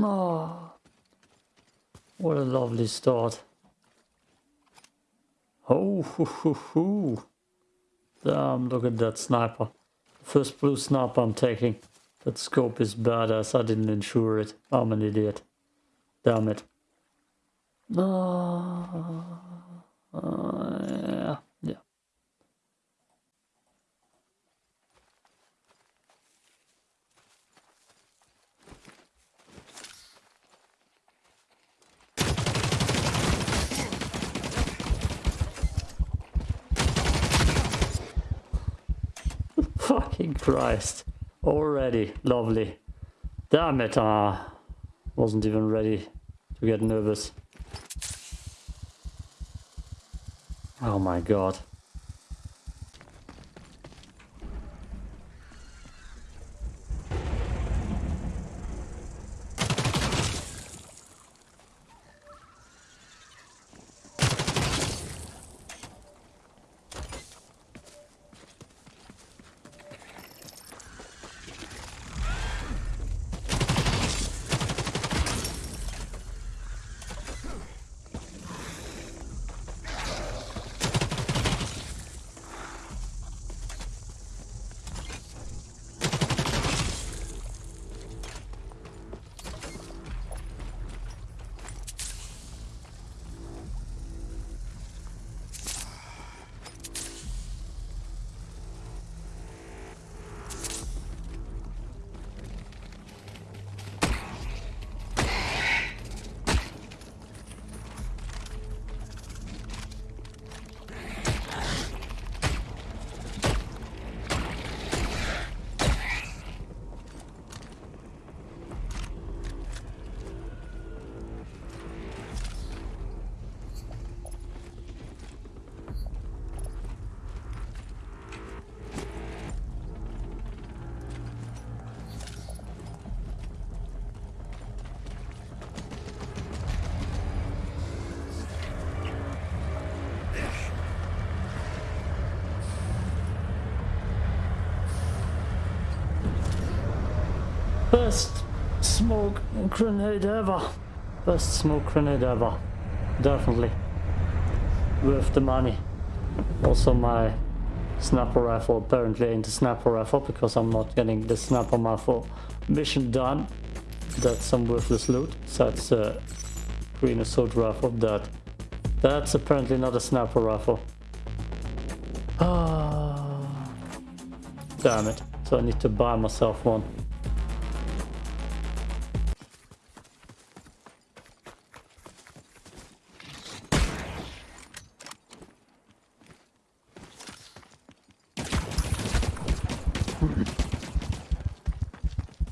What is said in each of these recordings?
Oh, what a lovely start. Oh, hoo, hoo, hoo. damn, look at that sniper. First blue sniper I'm taking. That scope is badass, I didn't insure it. I'm an idiot. Damn it. Oh, uh, yeah, yeah. Fucking Christ. Already. Lovely. Damn it. Uh, wasn't even ready to get nervous. Oh my god. Best smoke grenade ever. Best smoke grenade ever. Definitely. Worth the money. Also my snapper rifle apparently ain't a snapper rifle because I'm not getting the snapper rifle mission done. That's some worthless loot. So that's a green assault rifle that that's apparently not a snapper rifle. Ah, damn it. So I need to buy myself one.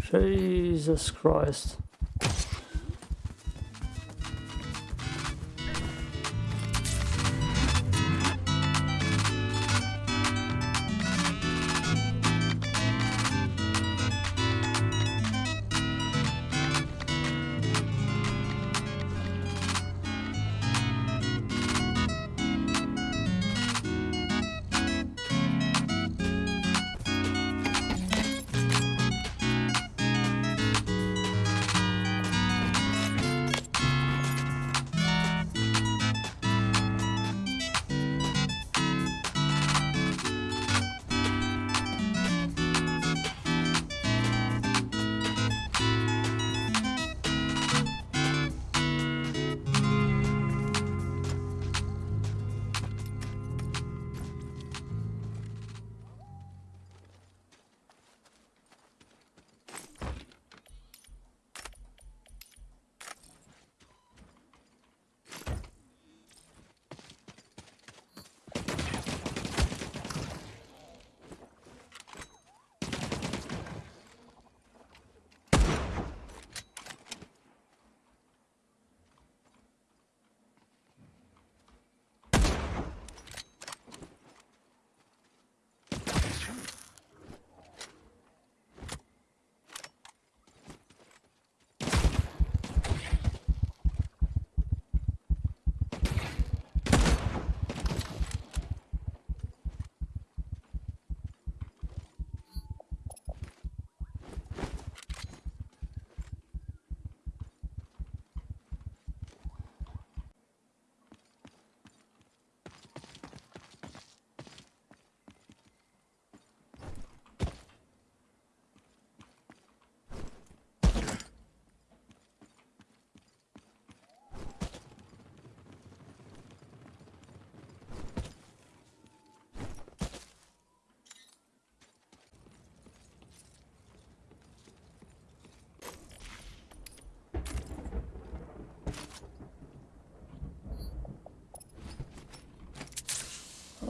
Jesus Christ.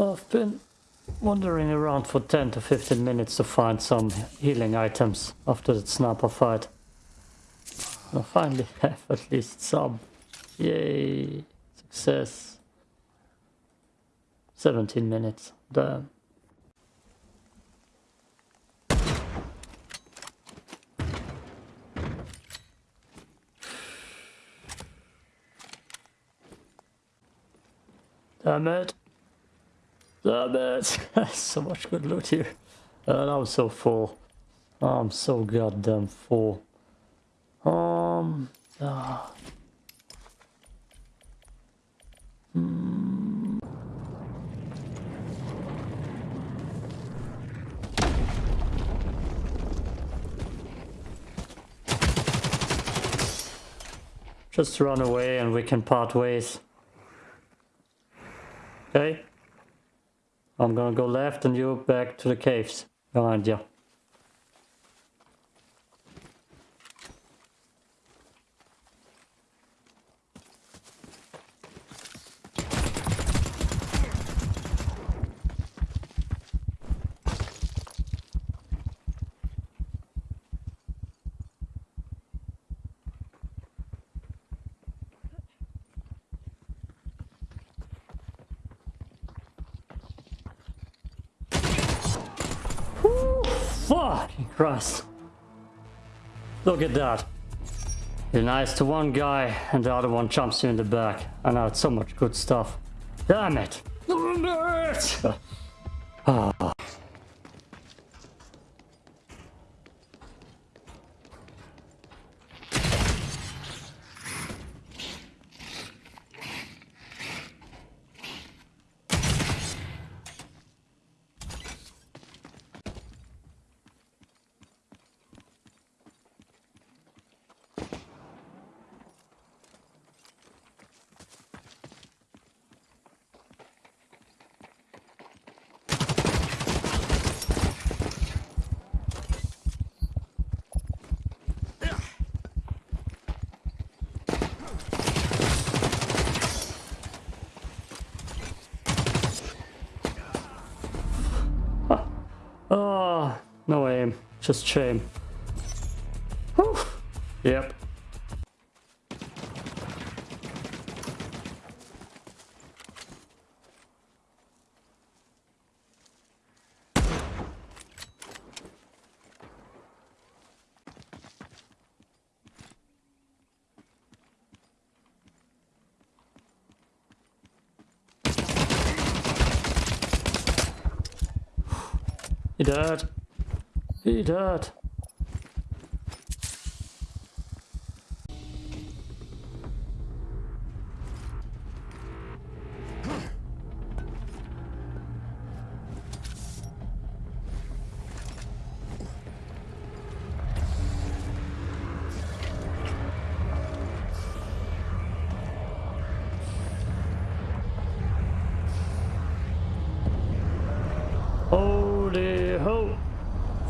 I've been wandering around for 10 to 15 minutes to find some healing items after that sniper fight. I finally have at least some. Yay! Success. 17 minutes. Damn. Damn it. Damn it. so much good loot here. And I'm so full. I'm so goddamn full. Um. Uh, hmm. Just run away and we can part ways. Okay. I'm gonna go left and you back to the caves behind you. Christ. Look at that. You're nice to one guy and the other one jumps you in the back. I know it's so much good stuff. Damn it. Damn it. Ah. Ah. No aim, just shame. Whew. Yep. He died. He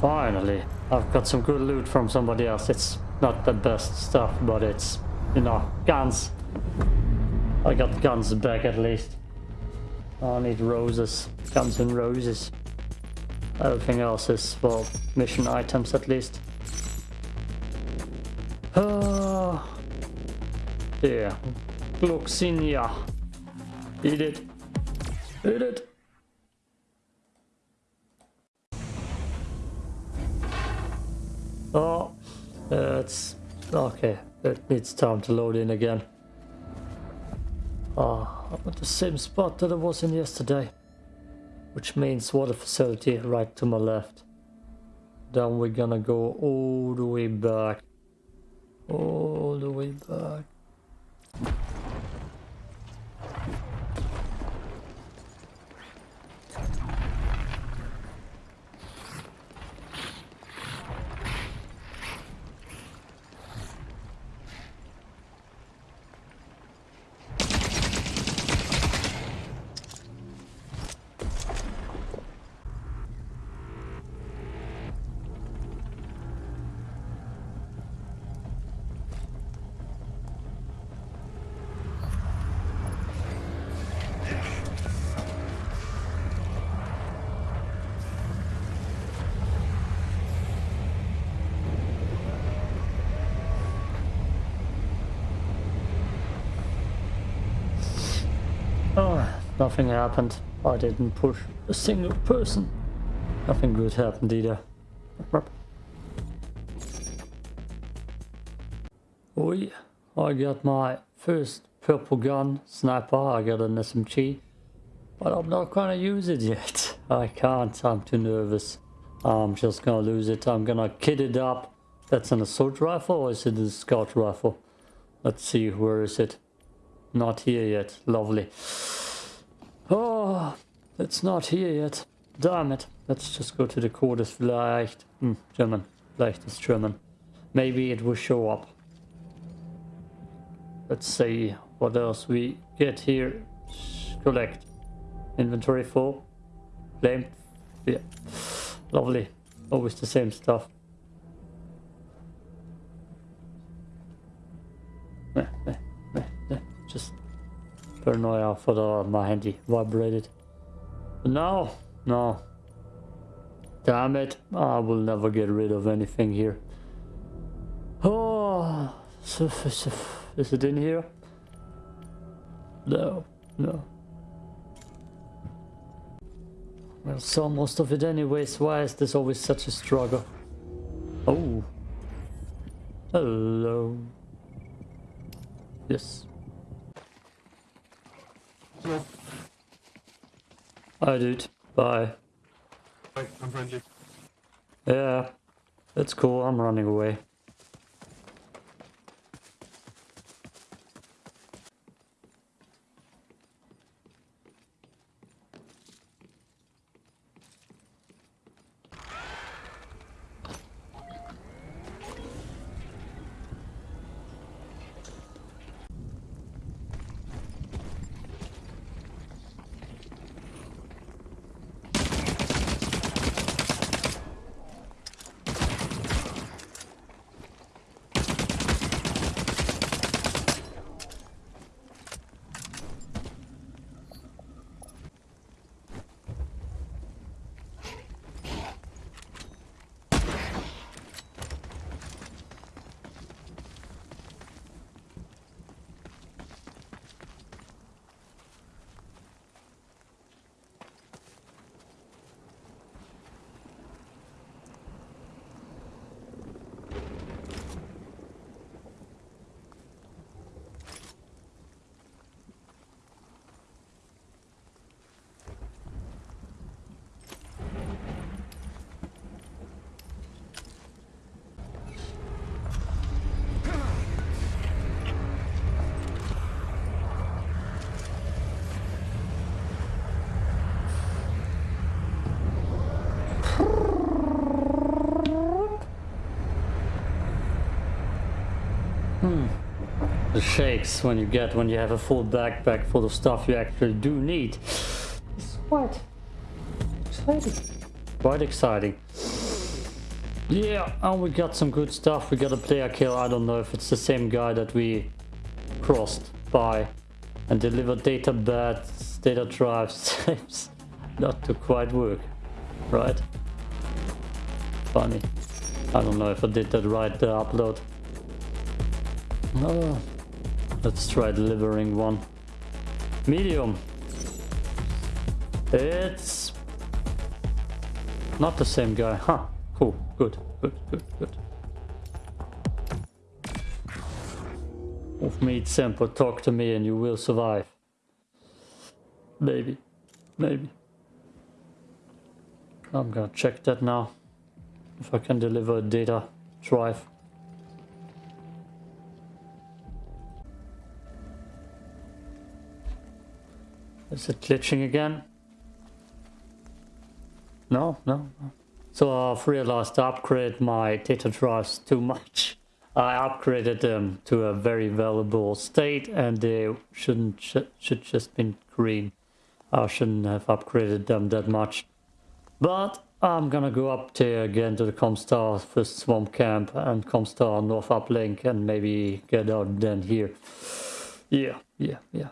Finally, I've got some good loot from somebody else. It's not the best stuff, but it's, you know, guns. I got guns back at least. I need roses. Guns and roses. Everything else is, well, mission items at least. Uh, yeah. Gloxinia. Eat it. Eat it. Oh, it's okay. It needs time to load in again. Ah, I'm at the same spot that I was in yesterday. Which means water facility right to my left. Then we're gonna go all the way back. All the way back. Nothing happened. I didn't push a single person. Nothing good happened either. Oh yeah, I got my first purple gun, sniper, I got an SMG. But I'm not gonna use it yet. I can't, I'm too nervous. I'm just gonna lose it. I'm gonna kit it up. That's an assault rifle or is it a scout rifle? Let's see, where is it? Not here yet. Lovely. Oh, it's not here yet. Damn it. Let's just go to the quarters. Vielleicht. Hmm, German. Vielleicht is German. Maybe it will show up. Let's see what else we get here. Collect. Inventory full. Claimed. Yeah. Lovely. Always the same stuff. Paranoia for the my handy vibrated. No, no. Damn it. I will never get rid of anything here. Oh, is it in here? No, no. Well, saw most of it anyways. Why is this always such a struggle? Oh. Hello. Yes. Hello. Hi, dude. Bye. Hi, I'm friendly. Yeah. That's cool. I'm running away. The shakes when you get when you have a full backpack full of stuff you actually do need. It's quite exciting. Quite exciting. Yeah, and we got some good stuff. We got a player kill. I don't know if it's the same guy that we crossed by and delivered data beds, data drives. Seems not to quite work, right? Funny. I don't know if I did that right, the upload. Oh, let's try delivering one. Medium. It's not the same guy. Huh. Cool. Good. Good. Good. Good. Of meat simple. talk to me and you will survive. Maybe. Maybe. I'm gonna check that now. If I can deliver a data drive. Is it glitching again? No, no. So I've realized to upgrade my data drives too much. I upgraded them to a very valuable state and they shouldn't sh should just been green. I shouldn't have upgraded them that much. But I'm gonna go up there again to the Comstar first swamp camp and Comstar north uplink and maybe get out then here. Yeah, yeah, yeah.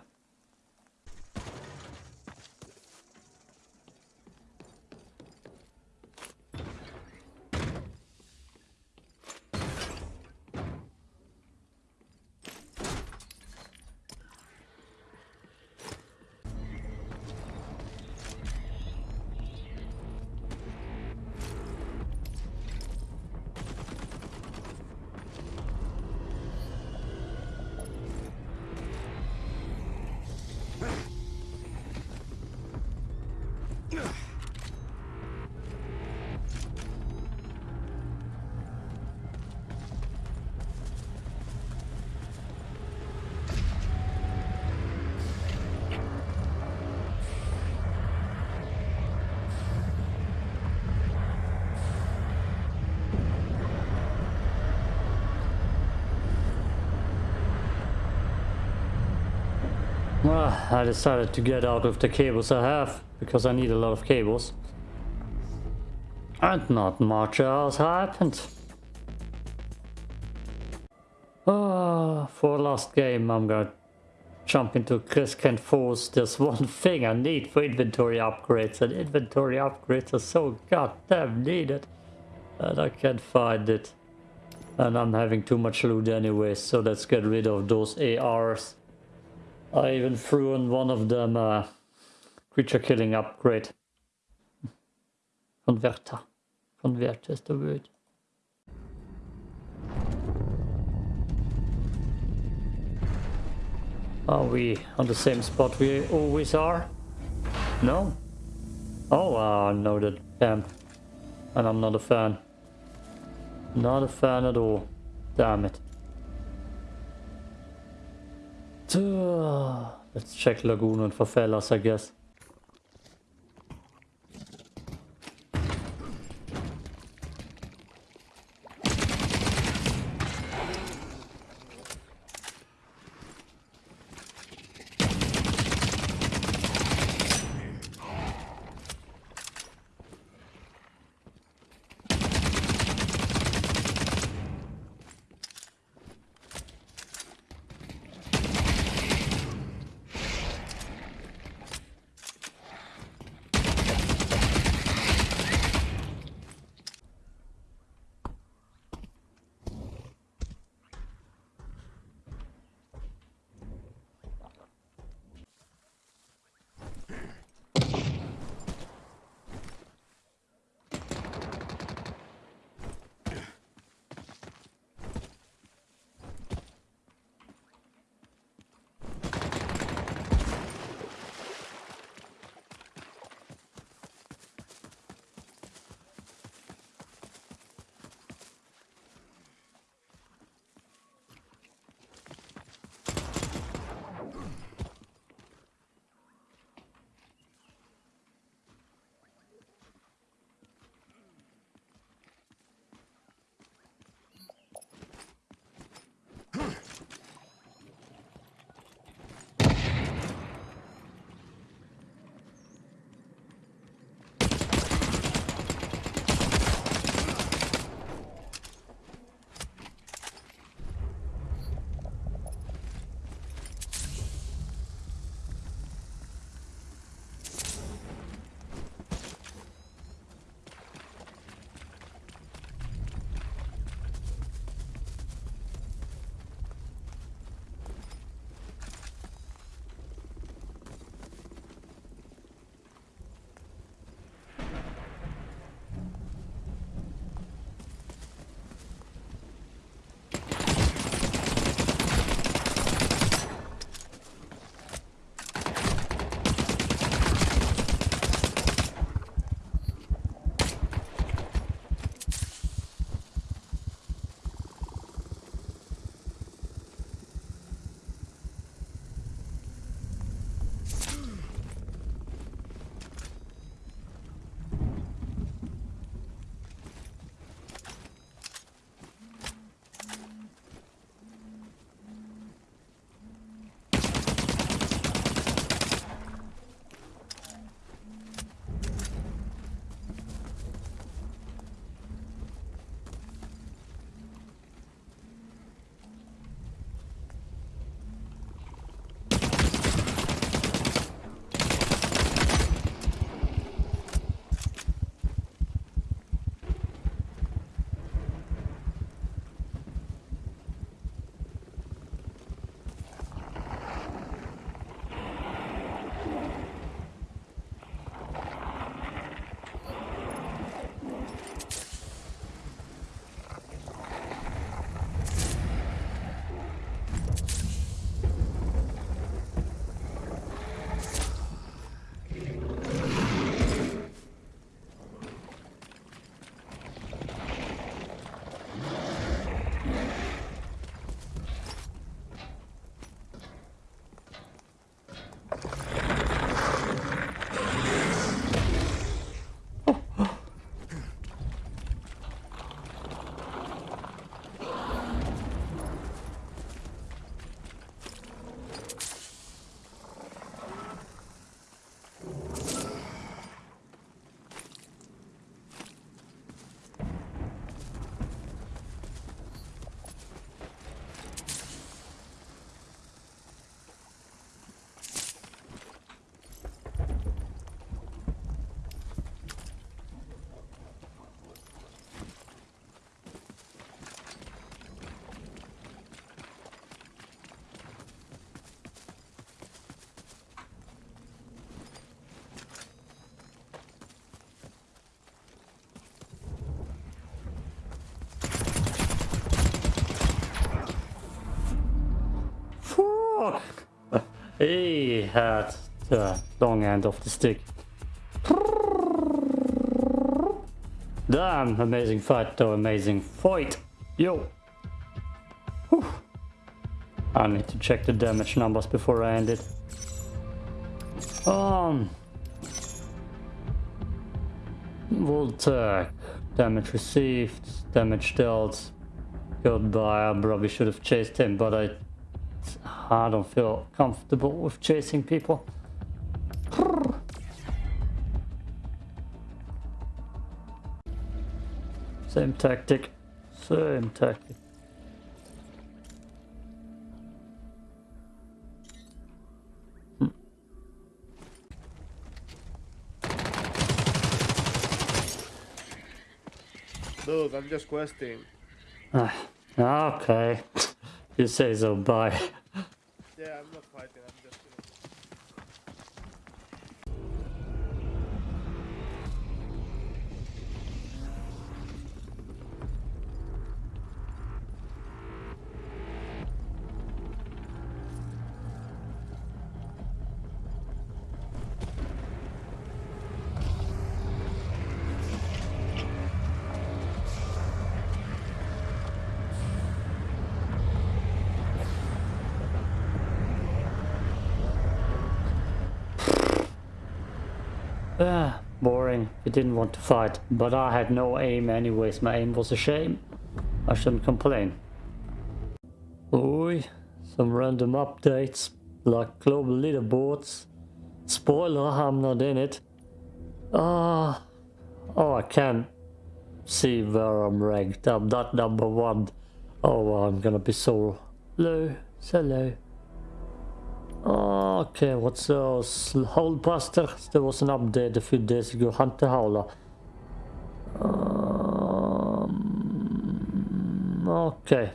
Well, I decided to get out with the cables I have, because I need a lot of cables. And not much else happened. Ah, for last game I'm gonna jump into Crescent Falls. There's one thing I need for inventory upgrades, and inventory upgrades are so goddamn needed. And I can't find it. And I'm having too much loot anyway, so let's get rid of those ARs. I even threw in one of them uh, creature killing upgrade. Converter. Converter is the word. Are we on the same spot we always are? No? Oh, uh, no, that camp. And I'm not a fan. Not a fan at all. Damn it. Let's check Lagoon and Favelas, I guess. He had the long end of the stick. Damn, amazing fight though, amazing fight. Yo. Whew. I need to check the damage numbers before I end it. Um. Voltec. Damage received, damage dealt. Goodbye, I probably should have chased him, but I, I don't feel comfortable with chasing people. Same tactic, same tactic. Look, I'm just questing. Ah, okay, you say so, bye. Ah, boring. He didn't want to fight, but I had no aim anyways. My aim was a shame. I shouldn't complain. Oi, some random updates, like global leaderboards. Spoiler, I'm not in it. Ah, oh, I can see where I'm ranked. I'm not number one. Oh, I'm gonna be so low, so low. Okay, what's those? Holebuster? There was an update a few days ago. Hunter Howler. Um, okay.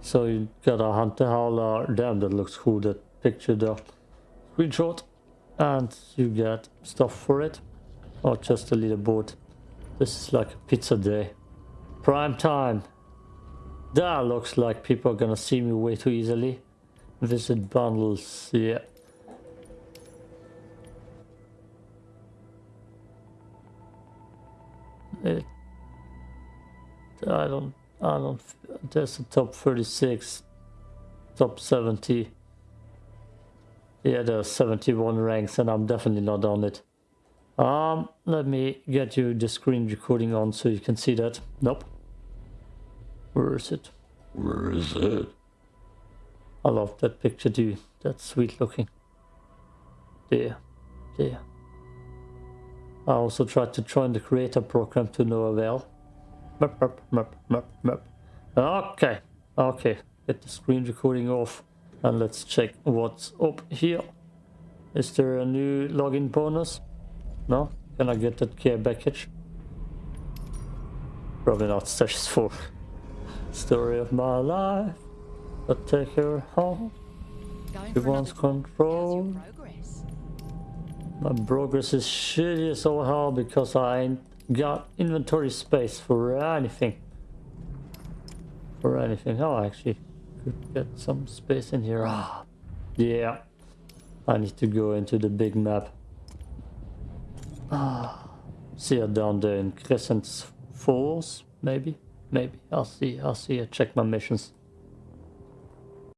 So you got a Hunter Howler. Damn, that looks cool, that picture there. Screenshot. And you get stuff for it. Or just a leaderboard. This is like a pizza day. Prime time. That looks like people are gonna see me way too easily. Visit bundles, yeah. It, I don't, I don't, there's a top 36, top 70. Yeah, there's 71 ranks and I'm definitely not on it. Um, let me get you the screen recording on so you can see that. Nope. Where is it? Where is it? I love that picture too. That's sweet looking. There. There. I also tried to join the creator program to no avail. Okay. Okay. Get the screen recording off. And let's check what's up here. Is there a new login bonus? No? Can I get that care package? Probably not. Sessions 4. Story of my life. Take her home. She wants another walk. How's control. My progress is shitty as all hell because I ain't got inventory space for anything. For anything. Oh, I actually could get some space in here. Ah, yeah. I need to go into the big map. Ah, see her down there in Crescent Falls, maybe? Maybe. I'll see. I'll see. I check my missions.